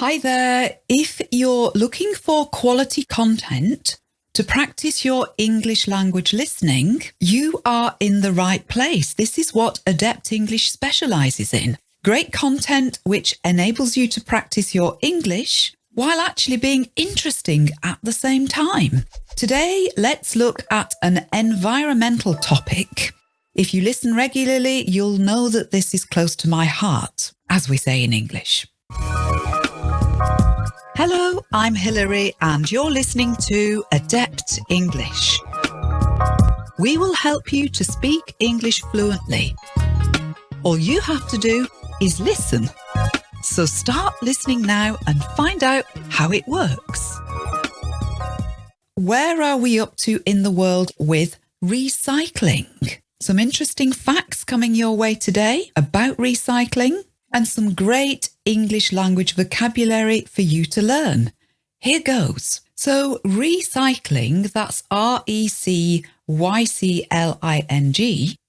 Hi there. If you're looking for quality content to practice your English language listening, you are in the right place. This is what Adept English specializes in. Great content which enables you to practice your English while actually being interesting at the same time. Today, let's look at an environmental topic. If you listen regularly, you'll know that this is close to my heart, as we say in English. Hello, I'm Hilary, and you're listening to Adept English. We will help you to speak English fluently. All you have to do is listen. So start listening now and find out how it works. Where are we up to in the world with recycling? Some interesting facts coming your way today about recycling and some great English language vocabulary for you to learn. Here goes. So recycling, that's R-E-C-Y-C-L-I-N-G,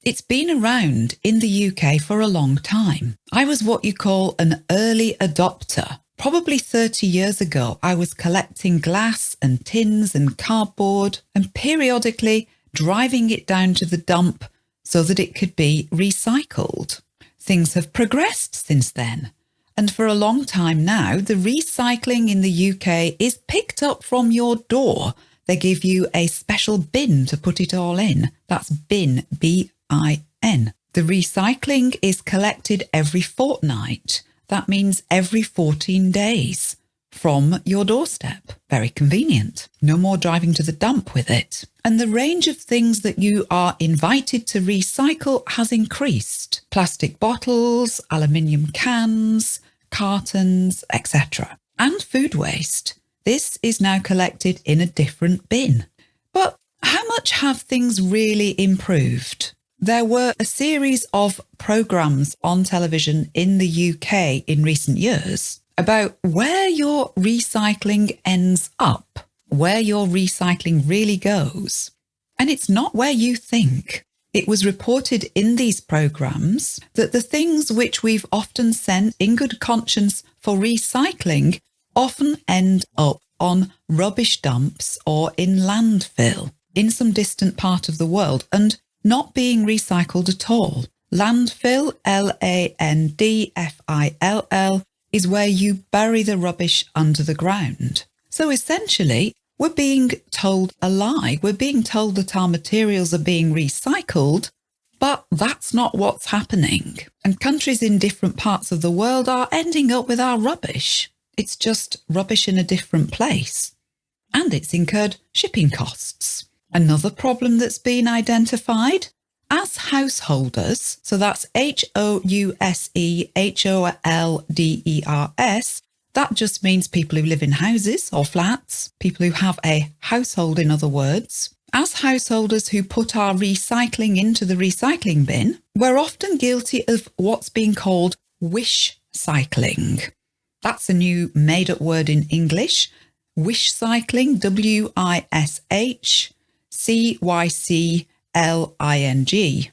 it's been around in the UK for a long time. I was what you call an early adopter. Probably 30 years ago, I was collecting glass and tins and cardboard and periodically driving it down to the dump so that it could be recycled. Things have progressed since then. And for a long time now, the recycling in the UK is picked up from your door. They give you a special bin to put it all in. That's bin, B-I-N. The recycling is collected every fortnight. That means every 14 days from your doorstep. Very convenient. No more driving to the dump with it. And the range of things that you are invited to recycle has increased. Plastic bottles, aluminium cans, cartons, etc. And food waste. This is now collected in a different bin. But how much have things really improved? There were a series of programmes on television in the UK in recent years about where your recycling ends up, where your recycling really goes. And it's not where you think. It was reported in these programs that the things which we've often sent in good conscience for recycling often end up on rubbish dumps or in landfill in some distant part of the world and not being recycled at all. Landfill, L-A-N-D-F-I-L-L, is where you bury the rubbish under the ground. So essentially, we're being told a lie. We're being told that our materials are being recycled, but that's not what's happening. And countries in different parts of the world are ending up with our rubbish. It's just rubbish in a different place. And it's incurred shipping costs. Another problem that's been identified as householders, so that's H-O-U-S-E-H-O-L-D-E-R-S, that just means people who live in houses or flats, people who have a household in other words. As householders who put our recycling into the recycling bin, we're often guilty of what's being called wish cycling. That's a new made up word in English. Wish cycling, W-I-S-H, C-Y-C L-I-N-G.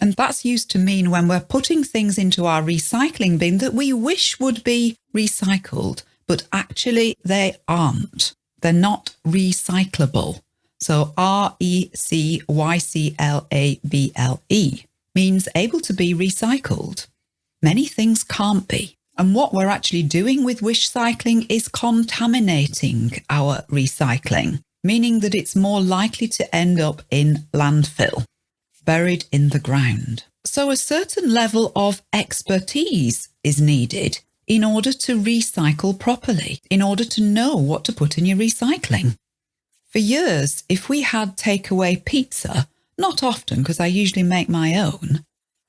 And that's used to mean when we're putting things into our recycling bin that we wish would be recycled, but actually they aren't. They're not recyclable. So R-E-C-Y-C-L-A-B-L-E means able to be recycled. Many things can't be. And what we're actually doing with wish cycling is contaminating our recycling meaning that it's more likely to end up in landfill, buried in the ground. So a certain level of expertise is needed in order to recycle properly, in order to know what to put in your recycling. For years, if we had takeaway pizza, not often because I usually make my own,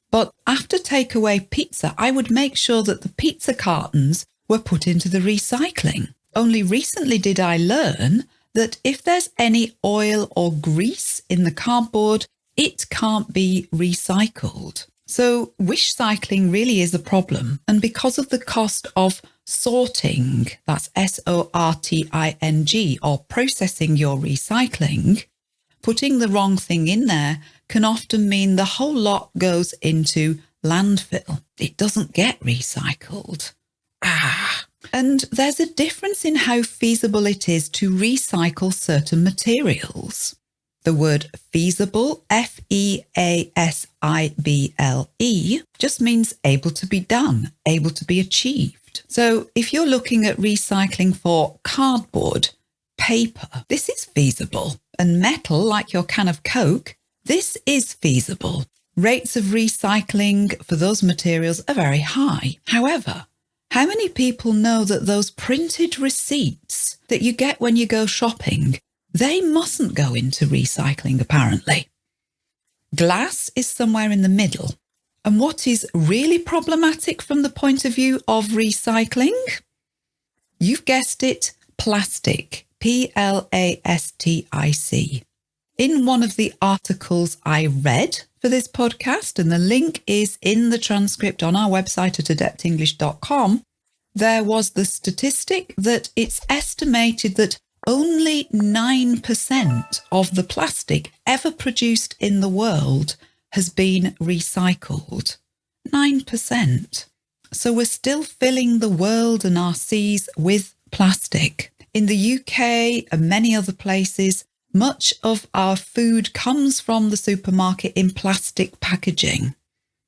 but after takeaway pizza, I would make sure that the pizza cartons were put into the recycling. Only recently did I learn that if there's any oil or grease in the cardboard, it can't be recycled. So wish cycling really is a problem. And because of the cost of sorting, that's S-O-R-T-I-N-G, or processing your recycling, putting the wrong thing in there can often mean the whole lot goes into landfill. It doesn't get recycled. Ah, And there's a difference in how feasible it is to recycle certain materials. The word feasible, F E A S I B L E, just means able to be done, able to be achieved. So if you're looking at recycling for cardboard, paper, this is feasible. And metal, like your can of Coke, this is feasible. Rates of recycling for those materials are very high. However, how many people know that those printed receipts that you get when you go shopping, they mustn't go into recycling apparently. Glass is somewhere in the middle. And what is really problematic from the point of view of recycling? You've guessed it, plastic, P-L-A-S-T-I-C. In one of the articles I read for this podcast, and the link is in the transcript on our website at adeptenglish.com, there was the statistic that it's estimated that only 9% of the plastic ever produced in the world has been recycled. 9%. So we're still filling the world and our seas with plastic. In the UK and many other places, much of our food comes from the supermarket in plastic packaging.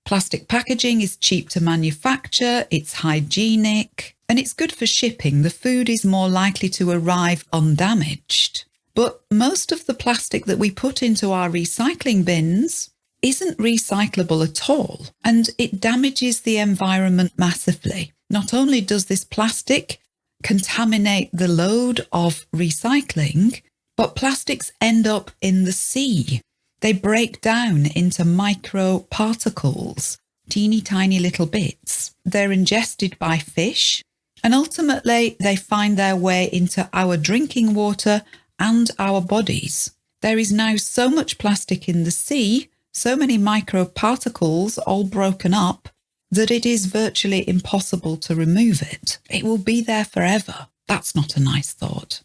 Plastic packaging is cheap to manufacture, it's hygienic, and it's good for shipping. The food is more likely to arrive undamaged. But most of the plastic that we put into our recycling bins isn't recyclable at all, and it damages the environment massively. Not only does this plastic contaminate the load of recycling, but plastics end up in the sea. They break down into micro particles, teeny tiny little bits. They're ingested by fish and ultimately they find their way into our drinking water and our bodies. There is now so much plastic in the sea, so many micro particles all broken up, that it is virtually impossible to remove it. It will be there forever. That's not a nice thought.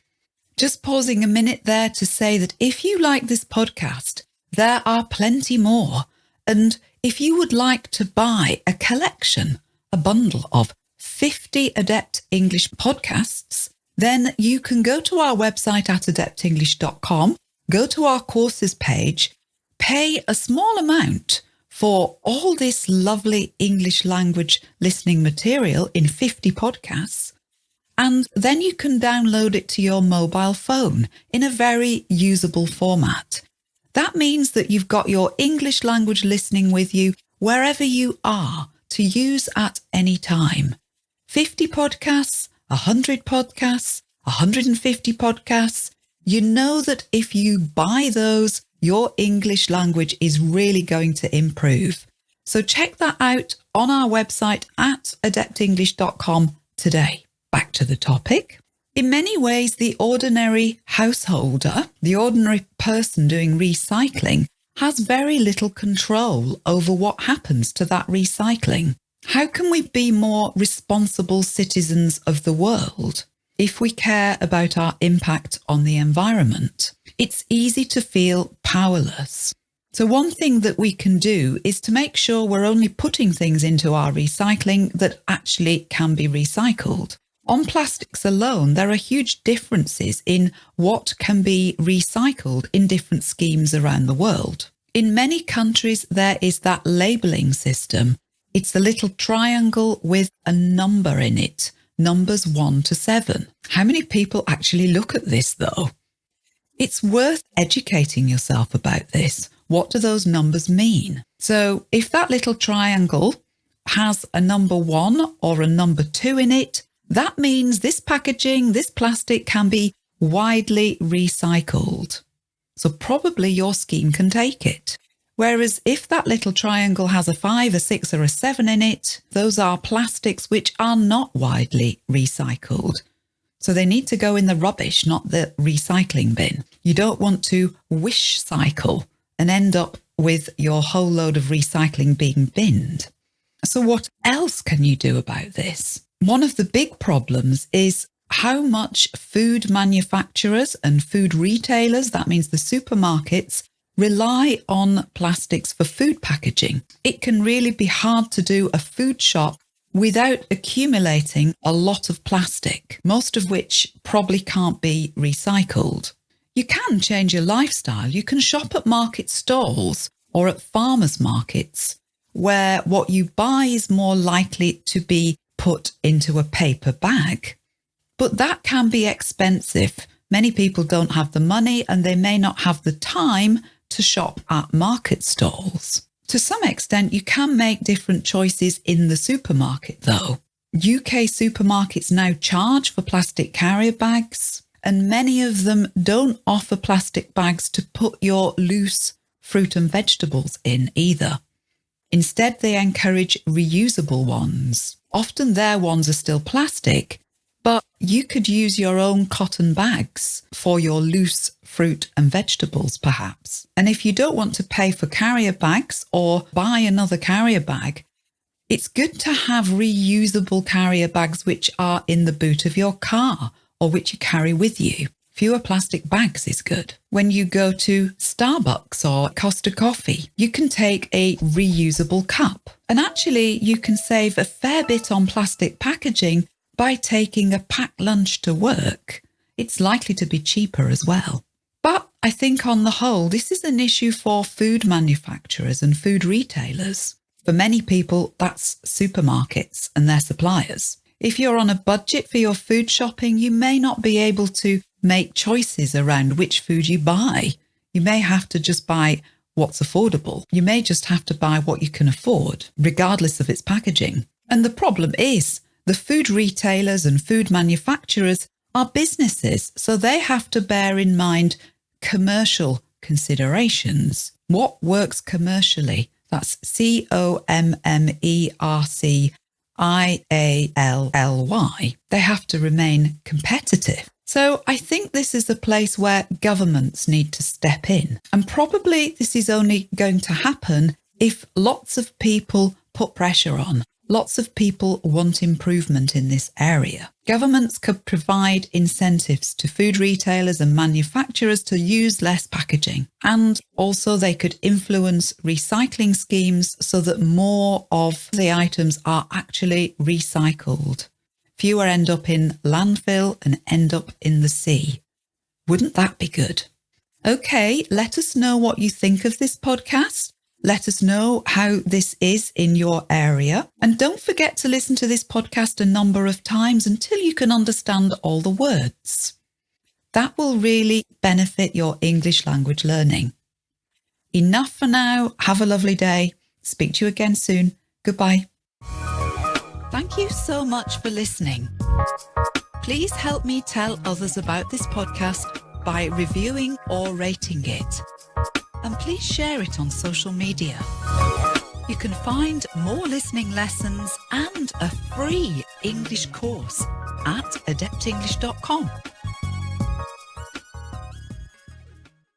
Just pausing a minute there to say that if you like this podcast, there are plenty more. And if you would like to buy a collection, a bundle of 50 Adept English podcasts, then you can go to our website at adeptenglish.com, go to our courses page, pay a small amount for all this lovely English language listening material in 50 podcasts, and then you can download it to your mobile phone in a very usable format. That means that you've got your English language listening with you wherever you are to use at any time. 50 podcasts, 100 podcasts, 150 podcasts. You know that if you buy those, your English language is really going to improve. So check that out on our website at adeptenglish.com today back to the topic. In many ways, the ordinary householder, the ordinary person doing recycling, has very little control over what happens to that recycling. How can we be more responsible citizens of the world if we care about our impact on the environment? It's easy to feel powerless. So one thing that we can do is to make sure we're only putting things into our recycling that actually can be recycled. On plastics alone, there are huge differences in what can be recycled in different schemes around the world. In many countries, there is that labelling system. It's a little triangle with a number in it, numbers one to seven. How many people actually look at this though? It's worth educating yourself about this. What do those numbers mean? So if that little triangle has a number one or a number two in it, that means this packaging, this plastic can be widely recycled. So probably your scheme can take it. Whereas if that little triangle has a five, a six or a seven in it, those are plastics which are not widely recycled. So they need to go in the rubbish, not the recycling bin. You don't want to wish cycle and end up with your whole load of recycling being binned. So what else can you do about this? One of the big problems is how much food manufacturers and food retailers, that means the supermarkets, rely on plastics for food packaging. It can really be hard to do a food shop without accumulating a lot of plastic, most of which probably can't be recycled. You can change your lifestyle. You can shop at market stalls or at farmers markets where what you buy is more likely to be put into a paper bag. But that can be expensive. Many people don't have the money and they may not have the time to shop at market stalls. To some extent, you can make different choices in the supermarket though. UK supermarkets now charge for plastic carrier bags and many of them don't offer plastic bags to put your loose fruit and vegetables in either. Instead, they encourage reusable ones. Often their ones are still plastic, but you could use your own cotton bags for your loose fruit and vegetables, perhaps. And if you don't want to pay for carrier bags or buy another carrier bag, it's good to have reusable carrier bags which are in the boot of your car or which you carry with you. Fewer plastic bags is good. When you go to Starbucks or Costa Coffee, you can take a reusable cup. And actually, you can save a fair bit on plastic packaging by taking a packed lunch to work. It's likely to be cheaper as well. But I think on the whole, this is an issue for food manufacturers and food retailers. For many people, that's supermarkets and their suppliers. If you're on a budget for your food shopping, you may not be able to make choices around which food you buy. You may have to just buy what's affordable. You may just have to buy what you can afford, regardless of its packaging. And the problem is the food retailers and food manufacturers are businesses, so they have to bear in mind commercial considerations. What works commercially? That's C O M M E R C I A L L Y, they have to remain competitive. So I think this is a place where governments need to step in. And probably this is only going to happen if lots of people put pressure on. Lots of people want improvement in this area. Governments could provide incentives to food retailers and manufacturers to use less packaging. And also they could influence recycling schemes so that more of the items are actually recycled. Fewer end up in landfill and end up in the sea. Wouldn't that be good? Okay, let us know what you think of this podcast. Let us know how this is in your area. And don't forget to listen to this podcast a number of times until you can understand all the words. That will really benefit your English language learning. Enough for now. Have a lovely day. Speak to you again soon. Goodbye. Thank you so much for listening. Please help me tell others about this podcast by reviewing or rating it and please share it on social media. You can find more listening lessons and a free English course at adeptenglish.com.